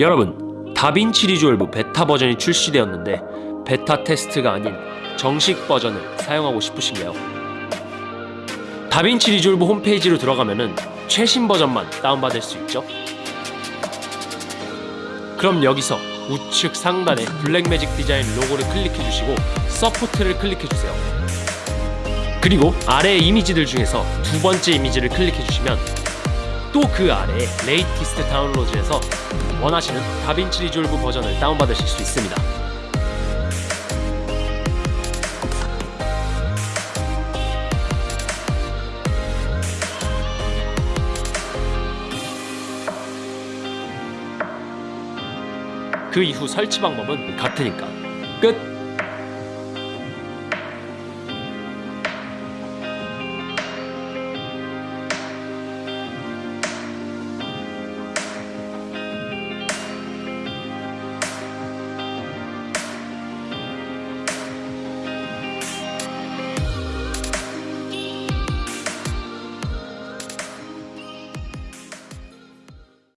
여러분 DaVinci Resolve 베타 버전이 출시되었는데 베타 테스트가 아닌 정식 버전을 사용하고 싶으신가요? DaVinci Resolve 홈페이지로 들어가면은 최신 버전만 다운받을 수 있죠? 그럼 여기서 우측 상단에 Blackmagic Design 로고를 클릭해 주시고 support를 클릭해 주세요. 그리고 아래 이미지들 중에서 두 번째 이미지를 클릭해 주시면 또 그 아래에 latest download에서 원하시는 DaVinci Resolve 버전을 다운받으실 수 있습니다. 그 이후 설치 방법은 같으니까 끝!